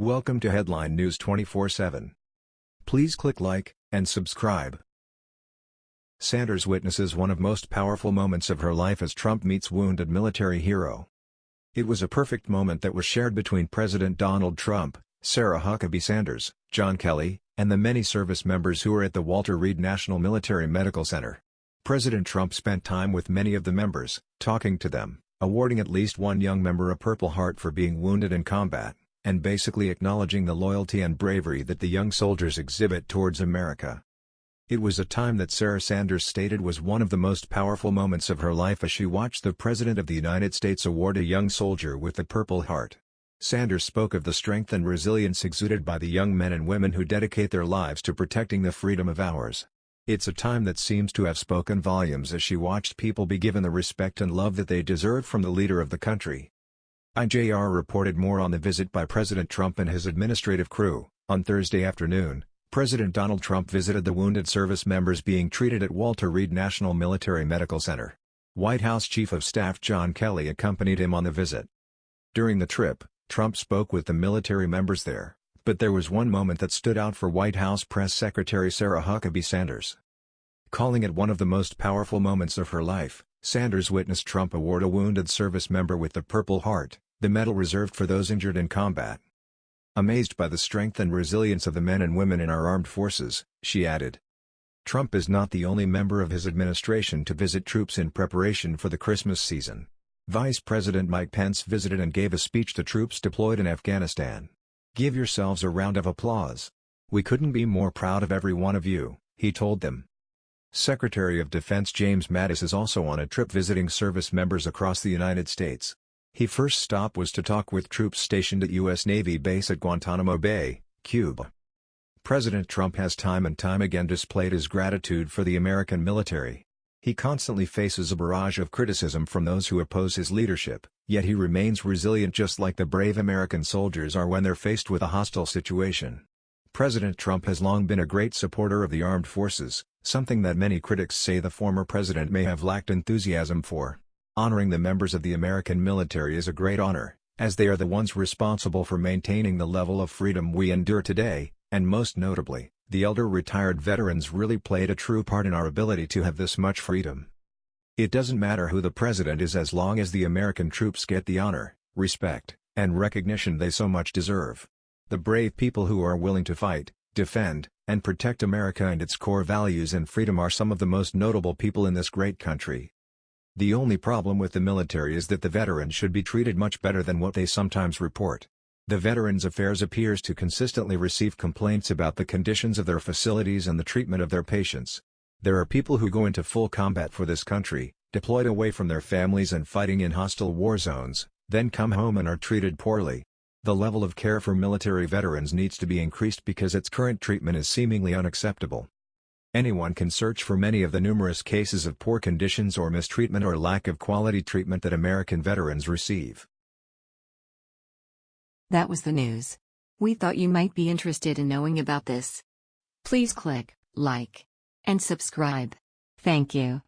Welcome to Headline News 24/7. Please click like and subscribe. Sanders witnesses one of most powerful moments of her life as Trump meets wounded military hero. It was a perfect moment that was shared between President Donald Trump, Sarah Huckabee Sanders, John Kelly, and the many service members who were at the Walter Reed National Military Medical Center. President Trump spent time with many of the members, talking to them, awarding at least one young member a Purple Heart for being wounded in combat and basically acknowledging the loyalty and bravery that the young soldiers exhibit towards America. It was a time that Sarah Sanders stated was one of the most powerful moments of her life as she watched the President of the United States award a young soldier with the Purple Heart. Sanders spoke of the strength and resilience exuded by the young men and women who dedicate their lives to protecting the freedom of ours. It's a time that seems to have spoken volumes as she watched people be given the respect and love that they deserve from the leader of the country. IJR reported more on the visit by President Trump and his administrative crew. On Thursday afternoon, President Donald Trump visited the wounded service members being treated at Walter Reed National Military Medical Center. White House Chief of Staff John Kelly accompanied him on the visit. During the trip, Trump spoke with the military members there, but there was one moment that stood out for White House Press Secretary Sarah Huckabee Sanders. Calling it one of the most powerful moments of her life, Sanders witnessed Trump award a wounded service member with the Purple Heart, the medal reserved for those injured in combat. Amazed by the strength and resilience of the men and women in our armed forces, she added. Trump is not the only member of his administration to visit troops in preparation for the Christmas season. Vice President Mike Pence visited and gave a speech to troops deployed in Afghanistan. Give yourselves a round of applause. We couldn't be more proud of every one of you, he told them. Secretary of Defense James Mattis is also on a trip visiting service members across the United States. His first stop was to talk with troops stationed at U.S. Navy base at Guantanamo Bay, Cuba. President Trump has time and time again displayed his gratitude for the American military. He constantly faces a barrage of criticism from those who oppose his leadership, yet he remains resilient just like the brave American soldiers are when they're faced with a hostile situation. President Trump has long been a great supporter of the armed forces, something that many critics say the former president may have lacked enthusiasm for. Honoring the members of the American military is a great honor, as they are the ones responsible for maintaining the level of freedom we endure today, and most notably, the elder retired veterans really played a true part in our ability to have this much freedom. It doesn't matter who the president is as long as the American troops get the honor, respect, and recognition they so much deserve. The brave people who are willing to fight, defend, and protect America and its core values and freedom are some of the most notable people in this great country. The only problem with the military is that the veterans should be treated much better than what they sometimes report. The Veterans Affairs appears to consistently receive complaints about the conditions of their facilities and the treatment of their patients. There are people who go into full combat for this country, deployed away from their families and fighting in hostile war zones, then come home and are treated poorly. The level of care for military veterans needs to be increased because its current treatment is seemingly unacceptable. Anyone can search for many of the numerous cases of poor conditions or mistreatment or lack of quality treatment that American veterans receive. That was the news. We thought you might be interested in knowing about this. Please click like and subscribe. Thank you.